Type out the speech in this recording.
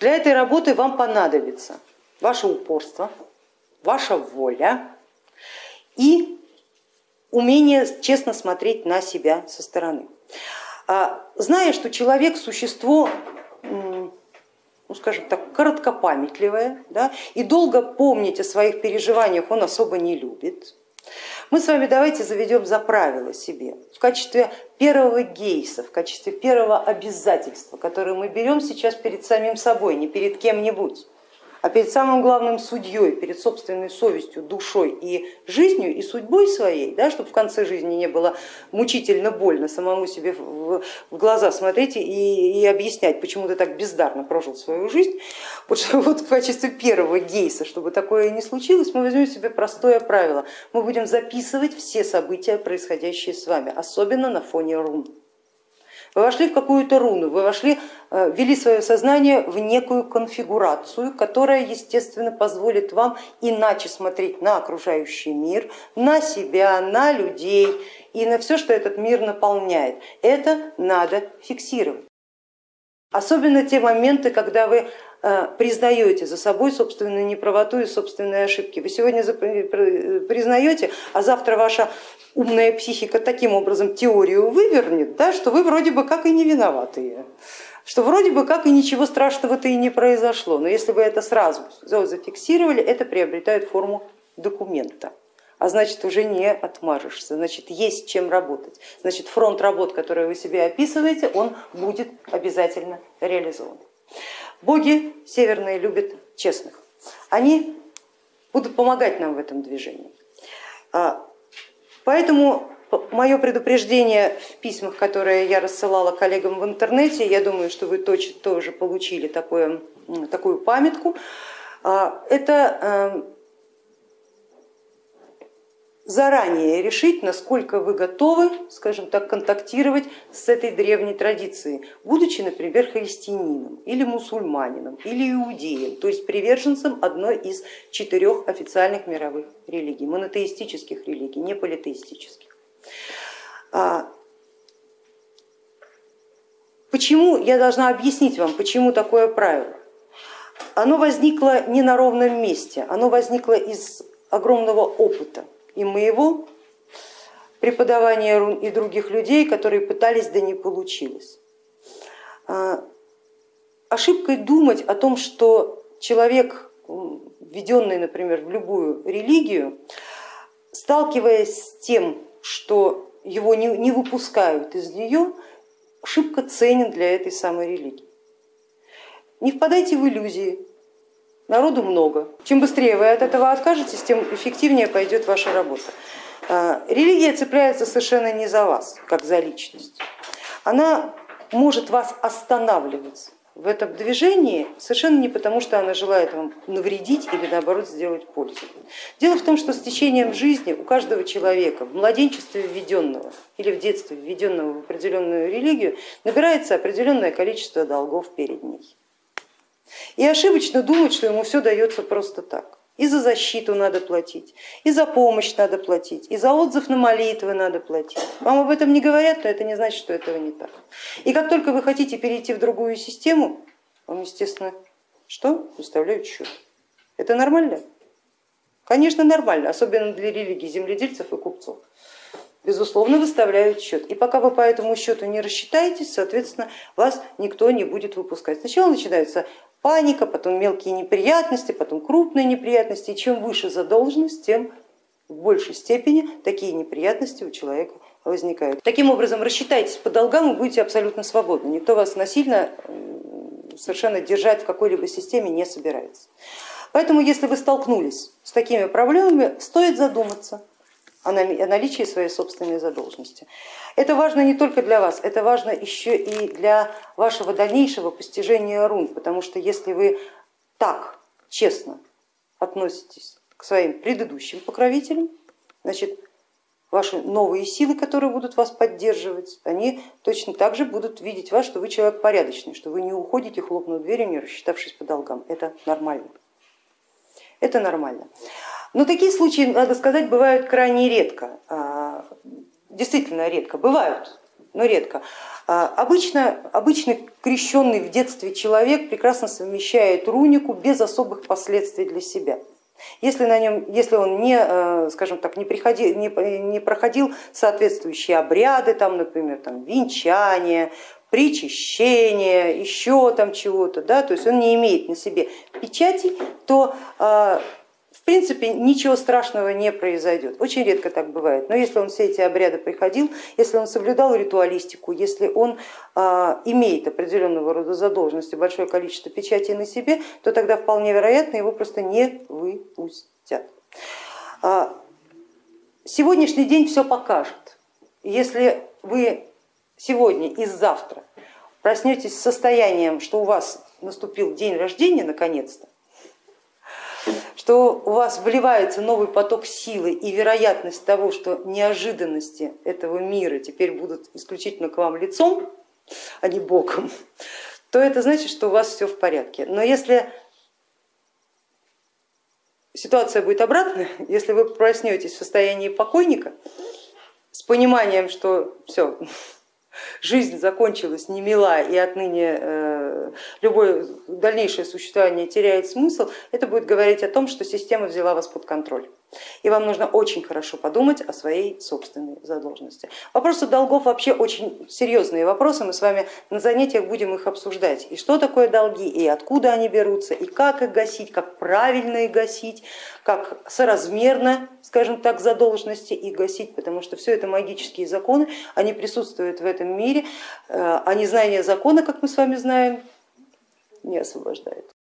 Для этой работы вам понадобится ваше упорство, ваша воля и умение честно смотреть на себя со стороны. А, зная, что человек существо, ну скажем так, короткопамятливое, да, и долго помнить о своих переживаниях он особо не любит, мы с вами давайте заведем за правило себе. В качестве первого гейса, в качестве первого обязательства, которое мы берем сейчас перед самим собой, не перед кем-нибудь а перед самым главным судьей, перед собственной совестью, душой и жизнью и судьбой своей, да, чтобы в конце жизни не было мучительно больно самому себе в глаза смотреть и, и объяснять, почему ты так бездарно прожил свою жизнь. Вот, вот в качестве первого гейса, чтобы такое не случилось, мы возьмем себе простое правило. Мы будем записывать все события, происходящие с вами, особенно на фоне рун. Вы вошли в какую-то руну, вы вошли, э, ввели свое сознание в некую конфигурацию, которая, естественно, позволит вам иначе смотреть на окружающий мир, на себя, на людей и на все, что этот мир наполняет. Это надо фиксировать. Особенно те моменты, когда вы признаете за собой собственную неправоту и собственные ошибки. Вы сегодня признаете, а завтра ваша умная психика таким образом теорию вывернет, да, что вы вроде бы как и не виноватые, что вроде бы как и ничего страшного-то и не произошло. Но если вы это сразу зафиксировали, это приобретает форму документа а значит уже не отмажешься, значит есть чем работать, значит фронт работ, который вы себе описываете, он будет обязательно реализован. Боги северные любят честных, они будут помогать нам в этом движении. А Поэтому мое предупреждение в письмах, которые я рассылала коллегам в интернете, я думаю, что вы точно тоже получили такое, такую памятку, а, это эм, заранее решить, насколько вы готовы, скажем так, контактировать с этой древней традицией, будучи, например, христианином или мусульманином или иудеем, то есть приверженцем одной из четырех официальных мировых религий, монотеистических религий, не политеистических. А, почему я должна объяснить вам, почему такое правило? Оно возникло не на ровном месте, оно возникло из огромного опыта и моего преподавания рун, и других людей, которые пытались, да не получилось. А, ошибкой думать о том, что человек, введенный, например, в любую религию, сталкиваясь с тем, что его не выпускают из нее, ошибка ценен для этой самой религии. Не впадайте в иллюзии, народу много. Чем быстрее вы от этого откажетесь, тем эффективнее пойдет ваша работа. А, религия цепляется совершенно не за вас, как за личность. Она может вас останавливать в этом движении совершенно не потому, что она желает вам навредить или наоборот сделать пользу. Дело в том, что с течением жизни у каждого человека в младенчестве введенного или в детстве введенного в определенную религию набирается определенное количество долгов перед ней. И ошибочно думать, что ему все дается просто так. И за защиту надо платить, и за помощь надо платить, и за отзыв на молитвы надо платить. Вам об этом не говорят, но это не значит, что этого не так. И как только вы хотите перейти в другую систему, вам, естественно, что? Выставляют счет. Это нормально? Конечно, нормально, особенно для религии земледельцев и купцов безусловно, выставляют счет. И пока вы по этому счету не рассчитаетесь, соответственно, вас никто не будет выпускать. Сначала начинается паника, потом мелкие неприятности, потом крупные неприятности. И чем выше задолженность, тем в большей степени такие неприятности у человека возникают. Таким образом, рассчитайтесь по долгам и будете абсолютно свободны. Никто вас насильно совершенно держать в какой-либо системе не собирается. Поэтому, если вы столкнулись с такими проблемами, стоит задуматься, о наличии своей собственной задолженности. Это важно не только для вас, это важно еще и для вашего дальнейшего постижения рун, потому что если вы так честно относитесь к своим предыдущим покровителям, значит ваши новые силы, которые будут вас поддерживать, они точно так же будут видеть вас, что вы человек порядочный, что вы не уходите, хлопнув дверью, не рассчитавшись по долгам. Это нормально. Это нормально. Но такие случаи, надо сказать, бывают крайне редко, а, действительно редко, бывают, но редко. А, обычно, обычный крещенный в детстве человек прекрасно совмещает рунику без особых последствий для себя. Если, на нем, если он не, э, скажем так, не, приходил, не, не проходил соответствующие обряды, там, например, там, венчание, причащение, еще там чего-то, да, то есть он не имеет на себе печати, то в принципе ничего страшного не произойдет. Очень редко так бывает, но если он все эти обряды приходил, если он соблюдал ритуалистику, если он а, имеет определенного рода задолженности, большое количество печатей на себе, то тогда вполне вероятно его просто не выпустят. А, сегодняшний день все покажет. Если вы сегодня и завтра проснетесь с состоянием, что у вас наступил день рождения наконец-то, что у вас вливается новый поток силы и вероятность того, что неожиданности этого мира теперь будут исключительно к вам лицом, а не боком, то это значит, что у вас все в порядке. Но если ситуация будет обратная, если вы проснетесь в состоянии покойника с пониманием, что все, жизнь закончилась не мила и отныне э, любое дальнейшее существование теряет смысл, это будет говорить о том, что система взяла вас под контроль. И вам нужно очень хорошо подумать о своей собственной задолженности. Вопросы долгов вообще очень серьезные вопросы, мы с вами на занятиях будем их обсуждать. И что такое долги, и откуда они берутся, и как их гасить, как правильно их гасить, как соразмерно, скажем так, задолженности их гасить, потому что все это магические законы, они присутствуют в этом мире, а незнание закона, как мы с вами знаем, не освобождает.